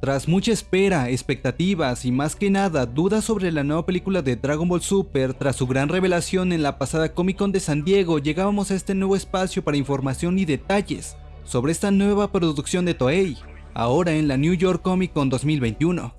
Tras mucha espera, expectativas y más que nada dudas sobre la nueva película de Dragon Ball Super, tras su gran revelación en la pasada Comic Con de San Diego, llegábamos a este nuevo espacio para información y detalles sobre esta nueva producción de Toei, ahora en la New York Comic Con 2021.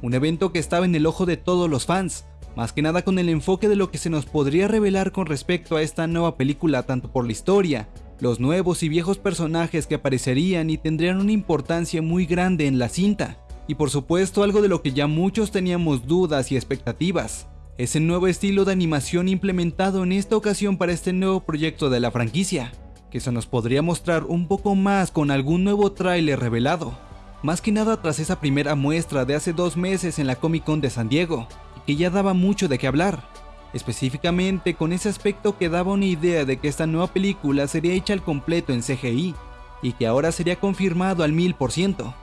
Un evento que estaba en el ojo de todos los fans, más que nada con el enfoque de lo que se nos podría revelar con respecto a esta nueva película tanto por la historia, los nuevos y viejos personajes que aparecerían y tendrían una importancia muy grande en la cinta, y por supuesto algo de lo que ya muchos teníamos dudas y expectativas, es el nuevo estilo de animación implementado en esta ocasión para este nuevo proyecto de la franquicia, que se nos podría mostrar un poco más con algún nuevo tráiler revelado, más que nada tras esa primera muestra de hace dos meses en la Comic Con de San Diego, y que ya daba mucho de qué hablar, específicamente con ese aspecto que daba una idea de que esta nueva película sería hecha al completo en CGI, y que ahora sería confirmado al 1000%,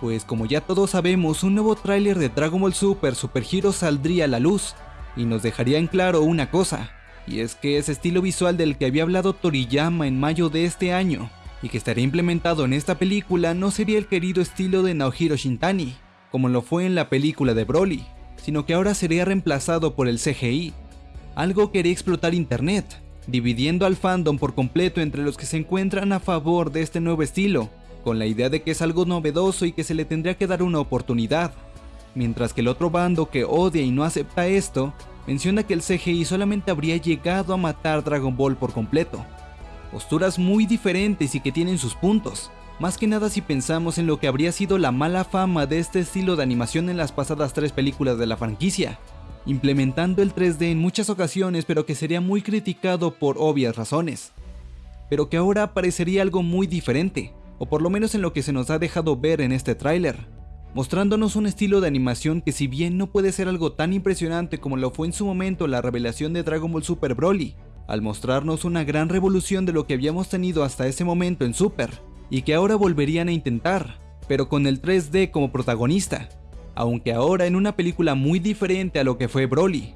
pues como ya todos sabemos un nuevo tráiler de Dragon Ball Super Super Hero saldría a la luz, y nos dejaría en claro una cosa, y es que ese estilo visual del que había hablado Toriyama en mayo de este año, y que estaría implementado en esta película no sería el querido estilo de Naohiro Shintani, como lo fue en la película de Broly, sino que ahora sería reemplazado por el CGI, algo quería explotar internet, dividiendo al fandom por completo entre los que se encuentran a favor de este nuevo estilo, con la idea de que es algo novedoso y que se le tendría que dar una oportunidad, mientras que el otro bando que odia y no acepta esto, menciona que el CGI solamente habría llegado a matar Dragon Ball por completo. Posturas muy diferentes y que tienen sus puntos, más que nada si pensamos en lo que habría sido la mala fama de este estilo de animación en las pasadas tres películas de la franquicia, implementando el 3D en muchas ocasiones pero que sería muy criticado por obvias razones. Pero que ahora parecería algo muy diferente, o por lo menos en lo que se nos ha dejado ver en este tráiler, mostrándonos un estilo de animación que si bien no puede ser algo tan impresionante como lo fue en su momento la revelación de Dragon Ball Super Broly, al mostrarnos una gran revolución de lo que habíamos tenido hasta ese momento en Super, y que ahora volverían a intentar, pero con el 3D como protagonista, aunque ahora en una película muy diferente a lo que fue Broly,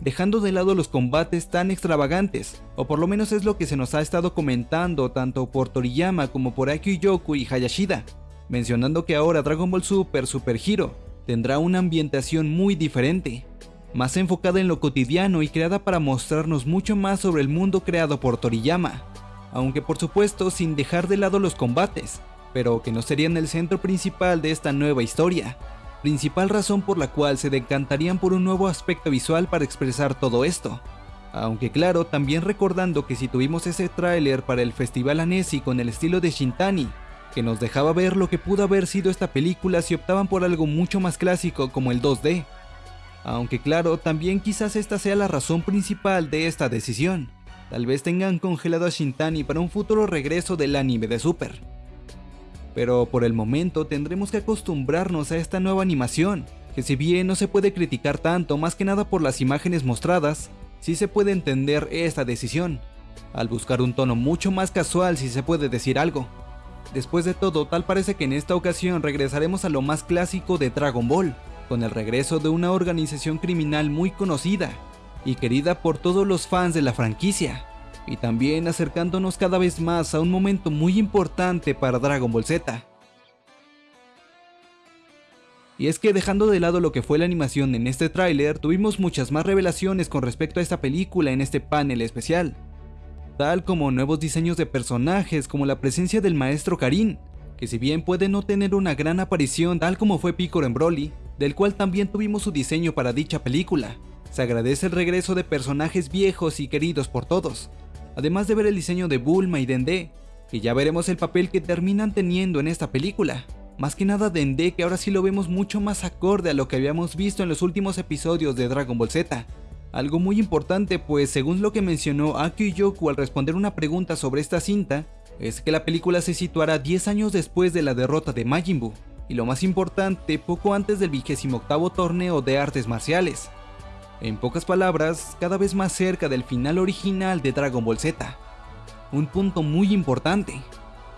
dejando de lado los combates tan extravagantes, o por lo menos es lo que se nos ha estado comentando tanto por Toriyama como por Yoku y Hayashida, mencionando que ahora Dragon Ball Super Super Hero tendrá una ambientación muy diferente, más enfocada en lo cotidiano y creada para mostrarnos mucho más sobre el mundo creado por Toriyama, aunque por supuesto sin dejar de lado los combates, pero que no serían el centro principal de esta nueva historia, principal razón por la cual se decantarían por un nuevo aspecto visual para expresar todo esto. Aunque claro, también recordando que si tuvimos ese tráiler para el Festival Anesi con el estilo de Shintani, que nos dejaba ver lo que pudo haber sido esta película si optaban por algo mucho más clásico como el 2D. Aunque claro, también quizás esta sea la razón principal de esta decisión. Tal vez tengan congelado a Shintani para un futuro regreso del anime de Super pero por el momento tendremos que acostumbrarnos a esta nueva animación, que si bien no se puede criticar tanto más que nada por las imágenes mostradas, sí se puede entender esta decisión, al buscar un tono mucho más casual si se puede decir algo. Después de todo, tal parece que en esta ocasión regresaremos a lo más clásico de Dragon Ball, con el regreso de una organización criminal muy conocida y querida por todos los fans de la franquicia, y también acercándonos cada vez más a un momento muy importante para Dragon Ball Z. Y es que dejando de lado lo que fue la animación en este tráiler, tuvimos muchas más revelaciones con respecto a esta película en este panel especial, tal como nuevos diseños de personajes como la presencia del maestro Karin, que si bien puede no tener una gran aparición tal como fue Piccolo en Broly, del cual también tuvimos su diseño para dicha película, se agradece el regreso de personajes viejos y queridos por todos, además de ver el diseño de Bulma y Dende, que ya veremos el papel que terminan teniendo en esta película. Más que nada Dende que ahora sí lo vemos mucho más acorde a lo que habíamos visto en los últimos episodios de Dragon Ball Z. Algo muy importante pues según lo que mencionó Akio Yoku al responder una pregunta sobre esta cinta, es que la película se situará 10 años después de la derrota de Majin Buu, y lo más importante, poco antes del 28 torneo de artes marciales, en pocas palabras, cada vez más cerca del final original de Dragon Ball Z. Un punto muy importante.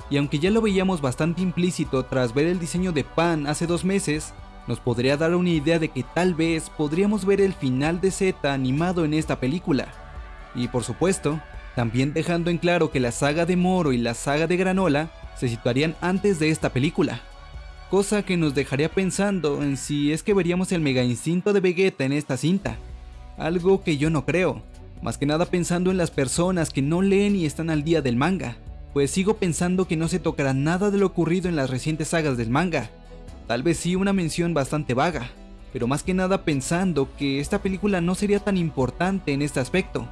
Y aunque ya lo veíamos bastante implícito tras ver el diseño de Pan hace dos meses, nos podría dar una idea de que tal vez podríamos ver el final de Z animado en esta película. Y por supuesto, también dejando en claro que la saga de Moro y la saga de Granola se situarían antes de esta película. cosa que nos dejaría pensando en si es que veríamos el mega instinto de Vegeta en esta cinta, algo que yo no creo, más que nada pensando en las personas que no leen y están al día del manga, pues sigo pensando que no se tocará nada de lo ocurrido en las recientes sagas del manga, tal vez sí una mención bastante vaga, pero más que nada pensando que esta película no sería tan importante en este aspecto,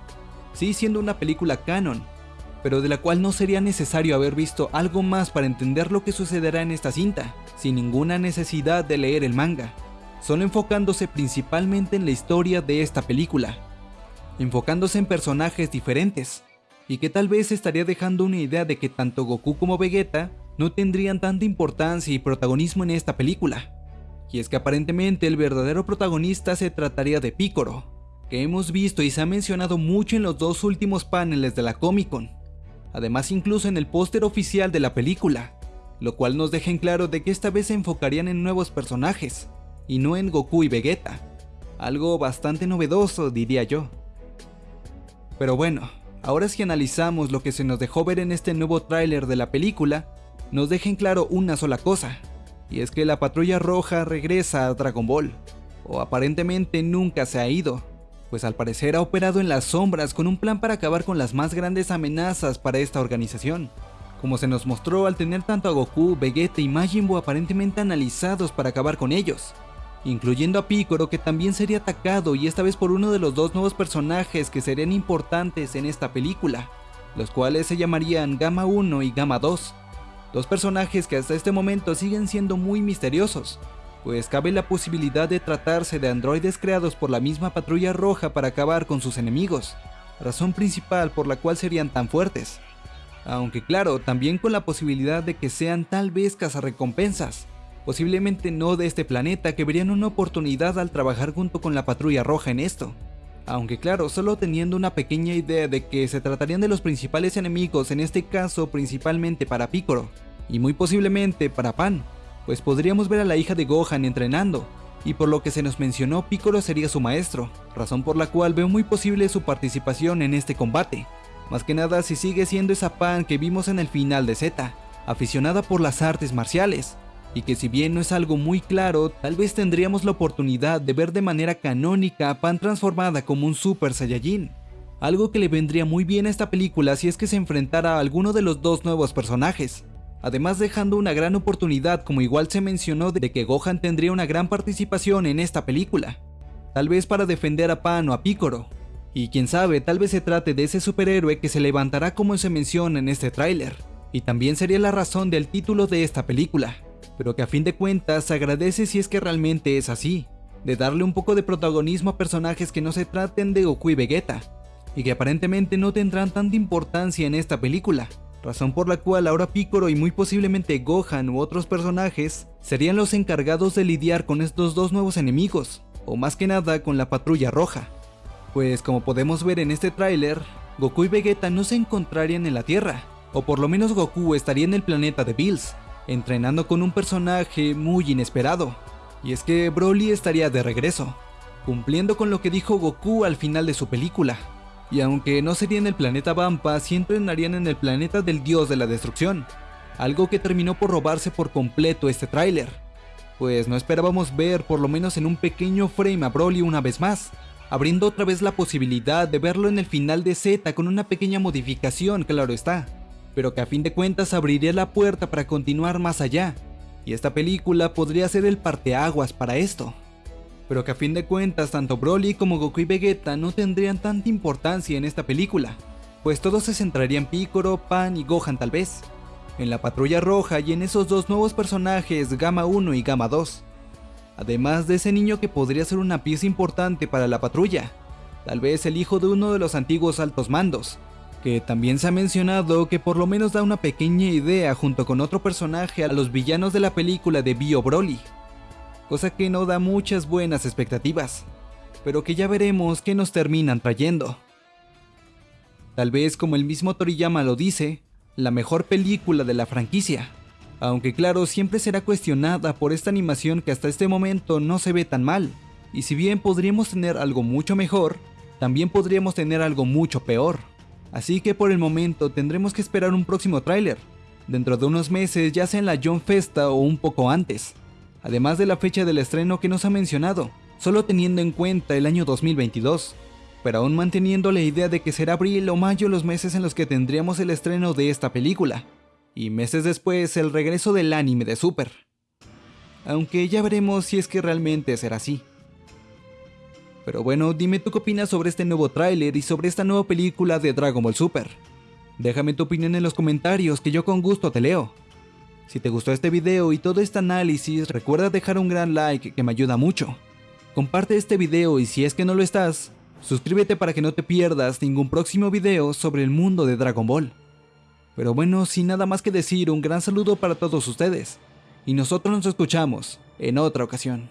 sí siendo una película canon, pero de la cual no sería necesario haber visto algo más para entender lo que sucederá en esta cinta, sin ninguna necesidad de leer el manga, solo enfocándose principalmente en la historia de esta película, enfocándose en personajes diferentes, y que tal vez estaría dejando una idea de que tanto Goku como Vegeta no tendrían tanta importancia y protagonismo en esta película. Y es que aparentemente el verdadero protagonista se trataría de Piccolo, que hemos visto y se ha mencionado mucho en los dos últimos paneles de la Comic Con, además incluso en el póster oficial de la película, lo cual nos deja en claro de que esta vez se enfocarían en nuevos personajes, y no en Goku y Vegeta, algo bastante novedoso diría yo. Pero bueno, ahora si analizamos lo que se nos dejó ver en este nuevo tráiler de la película, nos deja en claro una sola cosa, y es que la patrulla roja regresa a Dragon Ball, o aparentemente nunca se ha ido, pues al parecer ha operado en las sombras con un plan para acabar con las más grandes amenazas para esta organización, como se nos mostró al tener tanto a Goku, Vegeta y Majin aparentemente analizados para acabar con ellos, incluyendo a Piccolo que también sería atacado y esta vez por uno de los dos nuevos personajes que serían importantes en esta película, los cuales se llamarían Gamma 1 y Gamma 2, dos personajes que hasta este momento siguen siendo muy misteriosos, pues cabe la posibilidad de tratarse de androides creados por la misma patrulla roja para acabar con sus enemigos, razón principal por la cual serían tan fuertes. Aunque claro, también con la posibilidad de que sean tal vez cazarrecompensas, posiblemente no de este planeta que verían una oportunidad al trabajar junto con la patrulla roja en esto. Aunque claro, solo teniendo una pequeña idea de que se tratarían de los principales enemigos, en este caso principalmente para Piccolo, y muy posiblemente para Pan, pues podríamos ver a la hija de Gohan entrenando, y por lo que se nos mencionó Piccolo sería su maestro, razón por la cual veo muy posible su participación en este combate, más que nada si sigue siendo esa Pan que vimos en el final de Z, aficionada por las artes marciales, y que si bien no es algo muy claro, tal vez tendríamos la oportunidad de ver de manera canónica a Pan transformada como un Super Saiyajin, algo que le vendría muy bien a esta película si es que se enfrentara a alguno de los dos nuevos personajes, además dejando una gran oportunidad como igual se mencionó de que Gohan tendría una gran participación en esta película, tal vez para defender a Pan o a Piccolo, y quién sabe, tal vez se trate de ese superhéroe que se levantará como se menciona en este tráiler, y también sería la razón del título de esta película, pero que a fin de cuentas se agradece si es que realmente es así, de darle un poco de protagonismo a personajes que no se traten de Goku y Vegeta, y que aparentemente no tendrán tanta importancia en esta película, razón por la cual ahora Piccolo y muy posiblemente Gohan u otros personajes serían los encargados de lidiar con estos dos nuevos enemigos, o más que nada con la patrulla roja. Pues como podemos ver en este tráiler, Goku y Vegeta no se encontrarían en la Tierra, o por lo menos Goku estaría en el planeta de Bills, entrenando con un personaje muy inesperado, y es que Broly estaría de regreso, cumpliendo con lo que dijo Goku al final de su película, y aunque no sería en el planeta Vampa, sí entrenarían en el planeta del dios de la destrucción, algo que terminó por robarse por completo este tráiler, pues no esperábamos ver por lo menos en un pequeño frame a Broly una vez más, abriendo otra vez la posibilidad de verlo en el final de Z con una pequeña modificación, claro está, pero que a fin de cuentas abriría la puerta para continuar más allá, y esta película podría ser el parteaguas para esto. Pero que a fin de cuentas tanto Broly como Goku y Vegeta no tendrían tanta importancia en esta película, pues todo se centraría en Piccolo, Pan y Gohan tal vez, en la Patrulla Roja y en esos dos nuevos personajes Gamma 1 y Gamma 2, además de ese niño que podría ser una pieza importante para la patrulla, tal vez el hijo de uno de los antiguos altos mandos, que también se ha mencionado que por lo menos da una pequeña idea junto con otro personaje a los villanos de la película de Bio Broly, cosa que no da muchas buenas expectativas, pero que ya veremos qué nos terminan trayendo. Tal vez como el mismo Toriyama lo dice, la mejor película de la franquicia, aunque claro siempre será cuestionada por esta animación que hasta este momento no se ve tan mal, y si bien podríamos tener algo mucho mejor, también podríamos tener algo mucho peor. Así que por el momento tendremos que esperar un próximo tráiler, dentro de unos meses ya sea en la John Festa o un poco antes, además de la fecha del estreno que nos ha mencionado, solo teniendo en cuenta el año 2022, pero aún manteniendo la idea de que será abril o mayo los meses en los que tendríamos el estreno de esta película, y meses después el regreso del anime de Super. Aunque ya veremos si es que realmente será así. Pero bueno, dime tú qué opinas sobre este nuevo tráiler y sobre esta nueva película de Dragon Ball Super. Déjame tu opinión en los comentarios que yo con gusto te leo. Si te gustó este video y todo este análisis, recuerda dejar un gran like que me ayuda mucho. Comparte este video y si es que no lo estás, suscríbete para que no te pierdas ningún próximo video sobre el mundo de Dragon Ball. Pero bueno, sin nada más que decir, un gran saludo para todos ustedes. Y nosotros nos escuchamos en otra ocasión.